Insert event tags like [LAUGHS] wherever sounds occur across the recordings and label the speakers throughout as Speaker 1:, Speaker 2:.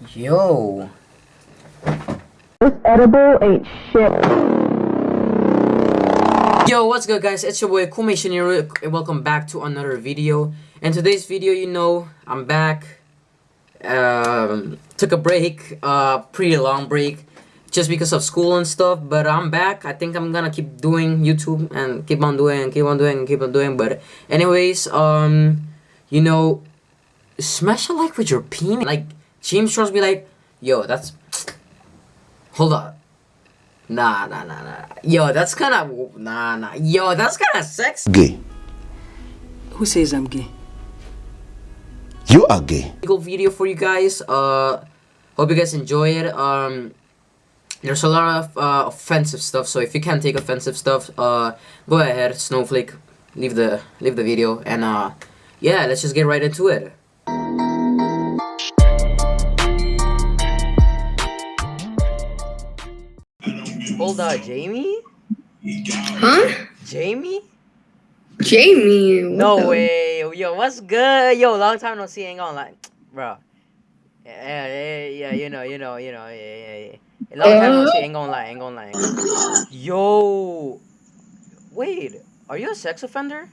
Speaker 1: Yo.
Speaker 2: This edible ain't shit.
Speaker 1: Yo, what's good guys? It's your boy Kumation and welcome back to another video. In today's video, you know, I'm back. Um, took a break, uh, pretty long break, just because of school and stuff, but I'm back. I think I'm gonna keep doing YouTube and keep on doing and keep on doing and keep on doing, but anyways, um, you know, smash a like with your penis. Like, James Charles be like, yo, that's, hold up. Nah, nah, nah, nah. Yo, that's kind of nah, nah. Yo, that's kind of sexy.
Speaker 3: gay.
Speaker 4: Who says I'm gay?
Speaker 3: You are gay.
Speaker 1: Cool video for you guys. Uh, hope you guys enjoy it. Um, there's a lot of uh, offensive stuff, so if you can't take offensive stuff, uh, go ahead, Snowflake, leave the leave the video, and uh, yeah, let's just get right into it. Oh, Hold on, Jamie?
Speaker 5: Huh?
Speaker 1: Jamie?
Speaker 5: Jamie.
Speaker 1: No
Speaker 5: the-
Speaker 1: way. Yo, what's good? Yo, long time no see. Ain't gonna lie, [TSK] bro. Yeah, yeah, yeah, you know, you know, you know, yeah, yeah, yeah. Long time no see. Ain't gonna lie, ain't gonna lie. Ain't gonna lie. Yo, wait, are you a sex offender?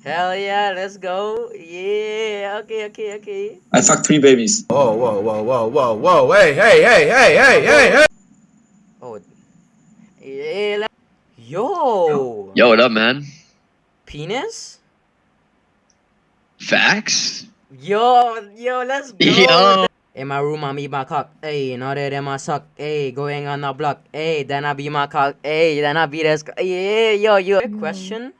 Speaker 1: Hell yeah, let's go. Yeah, okay, okay, okay.
Speaker 6: I fucked three babies.
Speaker 7: Whoa, whoa, whoa, whoa, whoa, whoa, hey, hey, hey, hey, hey, hey, hey!
Speaker 1: Oh, yeah. let- Yo,
Speaker 6: Yo, what up, man?
Speaker 1: penis.
Speaker 6: Facts?
Speaker 1: Yo, yo, let's go.
Speaker 6: Yo.
Speaker 1: In my room, I'm eat my cock. Hey, know that in my suck. Hey, going on the block. Hey, then I be my cock. Hey, then I be this. co- Yeah, yo, yo. Quick mm. question: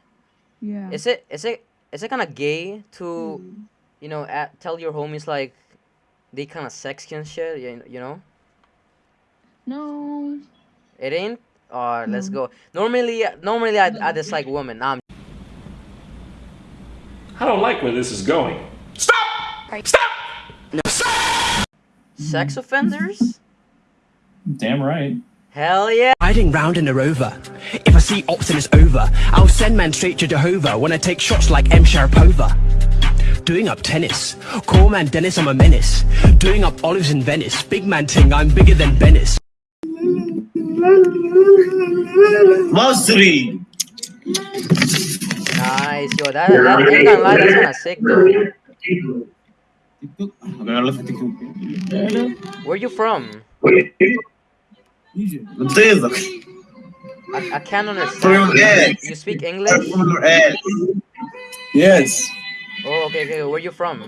Speaker 8: Yeah.
Speaker 1: Is it is it is it kind of gay to, mm. You know, at, tell your homies like, they kind of sexy and shit? You, you know,
Speaker 8: No.
Speaker 1: it ain't. Or let's go. Normally, normally I I dislike women. Nah, I'm
Speaker 9: I don't like where this is going. Stop! Stop! Stop!
Speaker 1: Sex offenders.
Speaker 6: Damn right.
Speaker 1: Hell yeah.
Speaker 4: Riding round in a rover. If I see ops and it's over, I'll send man straight to Jehovah when I take shots like M. Sharapova. Doing up tennis. Call man Dennis, I'm a menace. Doing up olives in Venice. Big man ting, I'm bigger than Venice.
Speaker 6: Masri!
Speaker 1: Nice, yo. That that ain't gonna lie. That's kind of sick though. Where you from? I, I can't understand. You, you speak English?
Speaker 6: Yes.
Speaker 1: Oh, okay, okay. Where you from?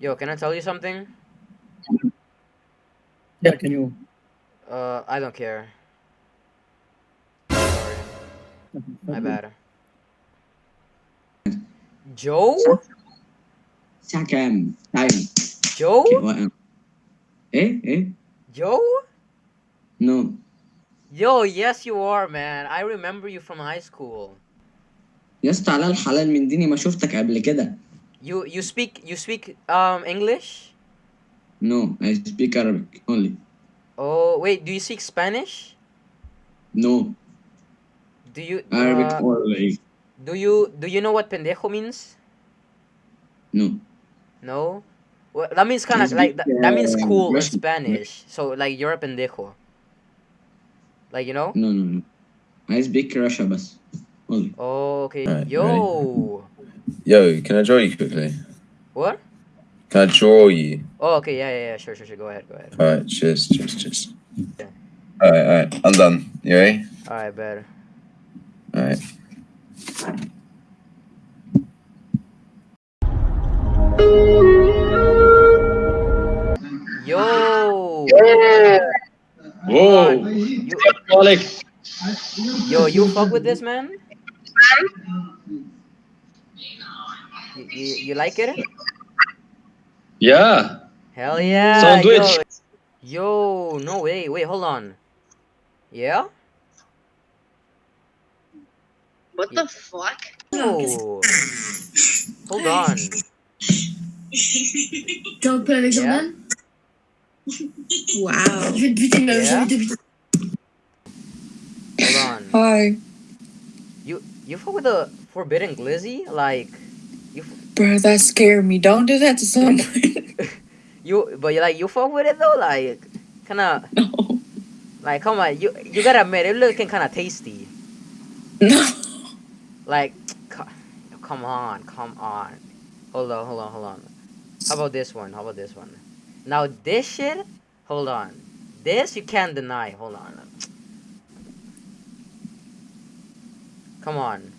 Speaker 1: Yo, can I tell you something?
Speaker 6: Yeah, can you?
Speaker 1: Uh, I don't care. Sorry. My bad. Joe?
Speaker 10: Second time.
Speaker 1: Joe?
Speaker 10: Okay, what? else? Eh? Eh?
Speaker 1: Joe?
Speaker 10: No.
Speaker 1: Yo, yes you are, man. I remember you from high school.
Speaker 10: يا اسطى على الحلال من ديني ما شفتك قبل كده.
Speaker 1: You you speak you speak um English?
Speaker 10: No, I speak Arabic only.
Speaker 1: Oh, wait, do you speak Spanish?
Speaker 10: No,
Speaker 1: Do you
Speaker 10: Arabic
Speaker 1: uh,
Speaker 10: or like
Speaker 1: do you do you know what pendejo means?
Speaker 10: no.
Speaker 1: No? Well, that means kind
Speaker 10: I
Speaker 1: of like
Speaker 10: speak,
Speaker 1: that, that means
Speaker 10: uh,
Speaker 1: cool in
Speaker 10: Russian.
Speaker 1: Spanish. So like you're a pendejo. Like you know?
Speaker 10: No, no, no. I speak Russia بس. Only.
Speaker 1: Oh, okay.
Speaker 6: Alright,
Speaker 1: Yo.
Speaker 6: Yo, can I draw you quickly?
Speaker 1: What?
Speaker 6: Can I draw you?
Speaker 1: Oh, okay. Yeah, yeah, yeah. Sure, sure, sure. Go ahead, go ahead.
Speaker 6: Alright, cheers, cheers, cheers.
Speaker 1: Yeah.
Speaker 6: Alright, alright, I'm done. You ready?
Speaker 1: All right, better.
Speaker 6: Alright.
Speaker 1: Yo.
Speaker 6: Whoa!
Speaker 1: You, yo, you fuck with this man? You, you, you like it?
Speaker 6: Yeah!
Speaker 1: Hell yeah.
Speaker 6: Sandwich.
Speaker 1: Yo. Yo, no way. Wait, hold on. Yeah?
Speaker 5: What the fuck?
Speaker 1: Yo. Hold on.
Speaker 5: Don't play avec
Speaker 1: Yeah?
Speaker 5: Jordan Wow. Je vais te buter, meuf, je
Speaker 1: Yeah?
Speaker 5: vais te buter.
Speaker 1: Hold on.
Speaker 5: Hi.
Speaker 1: You you fuck with the forbidden glizzy? Like you
Speaker 8: Bro, that scared me. Don't do that to someone. [LAUGHS] [LAUGHS]
Speaker 1: You, but you like you fuck with it though, like, kind of,
Speaker 8: no.
Speaker 1: like, come on, you you gotta admit it looking kind of tasty. [LAUGHS]
Speaker 8: No.
Speaker 1: Like, come on, come on. Hold on, hold on, hold on. How about this one? How about this one? Now this shit, hold on. This you can't deny. Hold on. Come on.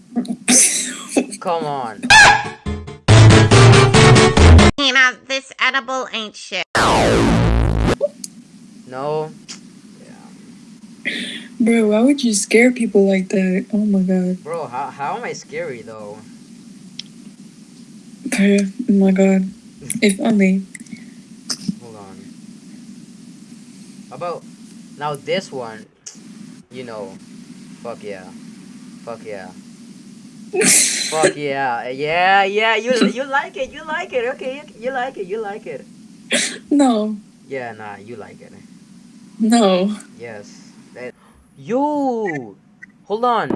Speaker 1: Come on.
Speaker 11: You know, this edible ain't shit.
Speaker 1: No. Yeah.
Speaker 8: Bro, why would you scare people like that? Oh my god.
Speaker 1: Bro, how, how am I scary though?
Speaker 8: Bro, oh my god. If only.
Speaker 1: Hold on. How about now this one? You know, fuck yeah, Fuck yeah. Fuck yeah. Yeah, yeah, you you like it, you like it, okay, you, you like it, you like it.
Speaker 8: No.
Speaker 1: Yeah, nah, you like it.
Speaker 8: No.
Speaker 1: Yes. That Yo! Hold on.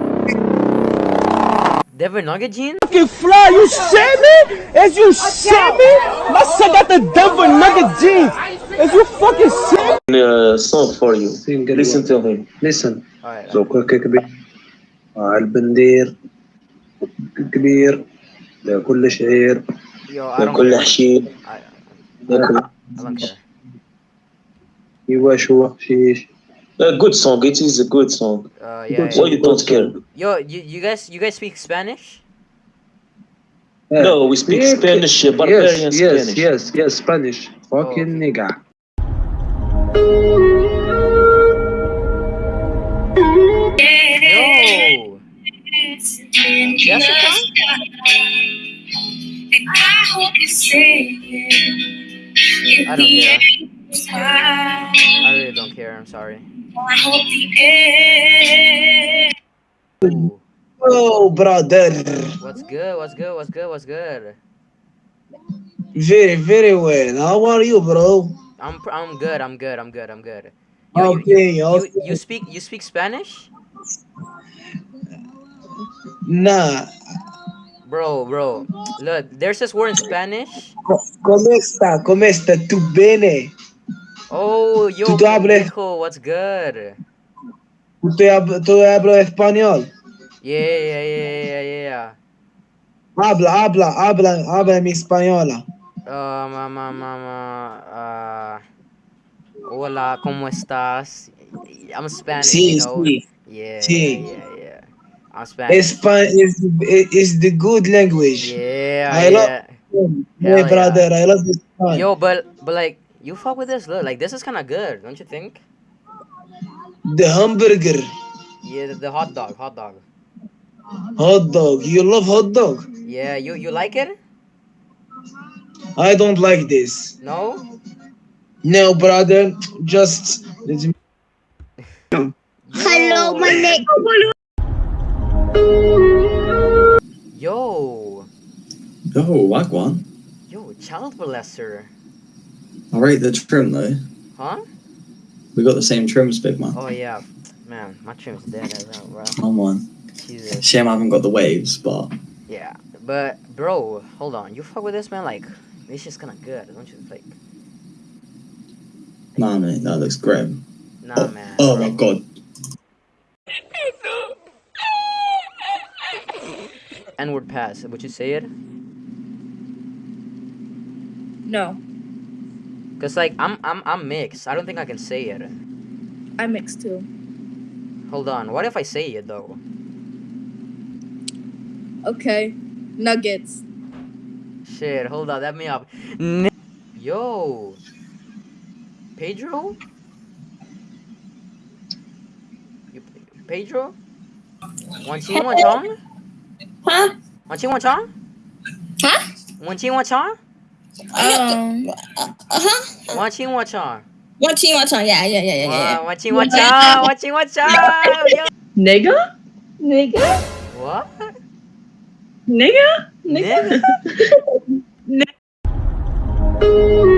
Speaker 1: Devin Nugget jeans?
Speaker 12: Fucking fly, you shit me? Is you shit me? My son got the Devin Nugget Jeans. Is you fucking shit?
Speaker 13: Uh, song for you. Listen to him.
Speaker 14: Listen.
Speaker 1: Alright.
Speaker 14: So, quick, quick, البندير كبير لكل شعير
Speaker 1: Yo, I don't
Speaker 13: لكل
Speaker 1: care.
Speaker 13: حشيش
Speaker 1: I,
Speaker 13: لكل
Speaker 1: I don't care.
Speaker 14: يواشوا حشيش
Speaker 13: A good song. It is a good song.
Speaker 1: Uh, yeah,
Speaker 13: Why
Speaker 1: yeah.
Speaker 13: you don't care?
Speaker 1: Yo, you, you guys you guys speak Spanish?
Speaker 13: No, we speak
Speaker 14: Yeah,
Speaker 13: Spanish, uh,
Speaker 14: yes
Speaker 13: barbarian
Speaker 14: yes
Speaker 13: Spanish.
Speaker 14: yes yes Spanish fucking
Speaker 1: Oh.
Speaker 14: nigga
Speaker 1: Yo. Jessica? I don't care. I really don't care. I'm sorry. Ooh.
Speaker 14: oh brother
Speaker 1: What's good? What's good? What's good? What's good?
Speaker 14: very very well how are you bro
Speaker 1: I'm I'm good. I'm good. I'm good. I'm good. Yo, you,
Speaker 14: okay
Speaker 1: you,
Speaker 14: okay
Speaker 1: you, you speak you speak Spanish?
Speaker 14: Nah
Speaker 1: Bro, bro. Look, there's this word in Spanish.
Speaker 14: ¿Cómo está? ¿Cómo está? ¿Tu bene?
Speaker 1: Oh, yo,
Speaker 14: Tú
Speaker 1: pendejo, what's good?
Speaker 14: ¿Tú, te hab- tú hablas español?
Speaker 1: Yeah, yeah, yeah, yeah, yeah.
Speaker 14: Habla, habla, habla, habla mi española.
Speaker 1: Uh, mamá, mamá. Uh, hola, ¿cómo estás? I'm Spanish,
Speaker 14: Sí,
Speaker 1: you know.
Speaker 14: sí.
Speaker 1: Yeah,
Speaker 14: Sí.
Speaker 1: yeah, yeah, yeah. I'm Spanish.
Speaker 14: Espa- is, is the good language.
Speaker 1: Yeah,
Speaker 14: I
Speaker 1: yeah.
Speaker 14: love my
Speaker 1: Hell
Speaker 14: brother. I love this son.
Speaker 1: Yo, but but like you fuck with this, look, like this is kind of good, don't you think?
Speaker 14: The hamburger,
Speaker 1: Yeah, the, the hot dog, hot dog.
Speaker 14: hot dog. You love hot dog?
Speaker 1: Yeah, you you like it?
Speaker 14: I don't like this.
Speaker 1: No?
Speaker 14: No, brother. Just let me.
Speaker 1: Hello, my name. Yo,
Speaker 15: Oh, Wagwan.
Speaker 1: yo, child molester,
Speaker 15: I rate the trim though.
Speaker 1: huh?
Speaker 15: We got the same trims, big man.
Speaker 1: Oh yeah, man, my trim's dead as hell, bro.
Speaker 15: Come on.
Speaker 1: Jesus.
Speaker 15: Shame I haven't got the waves, but
Speaker 1: Yeah, but bro, hold on, you fuck with this man? Like, this shit's kind of good, don't you think?
Speaker 15: nah, man, that looks grim.
Speaker 1: Nah, oh, man.
Speaker 15: Oh
Speaker 1: bro.
Speaker 15: my god.
Speaker 1: N-word pass. Would you say it?
Speaker 8: No.
Speaker 1: Cause like I'm I'm I'm mixed. I don't think I can say it.
Speaker 8: I'm mixed too.
Speaker 1: Hold on. What if I say it though?
Speaker 8: Okay. Nuggets.
Speaker 1: Shit. Hold on. That me up. N Yo. Pedro. Pedro. One team. What's wrong?
Speaker 8: Hả?
Speaker 1: Ngoan chi ngoan chó?
Speaker 8: Hả?
Speaker 1: Ngoan chi ngoan chó?
Speaker 8: Ờ. ờ. Hả?
Speaker 1: Ngoan chi ngoan chó?
Speaker 8: Ngoan chi ngoan chó, yeah, yeah, yeah, yeah.
Speaker 1: Ngoan chi ngoan chó, ngoan chi ngoan chó. Dạ.
Speaker 8: Nigga? Nigga?
Speaker 1: What? Nigga?
Speaker 8: Nigga?
Speaker 1: Nigga? [LAUGHS]